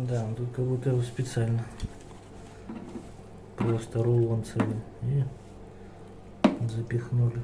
Да, тут как будто его специально. Просто рулон целый. И запихнули.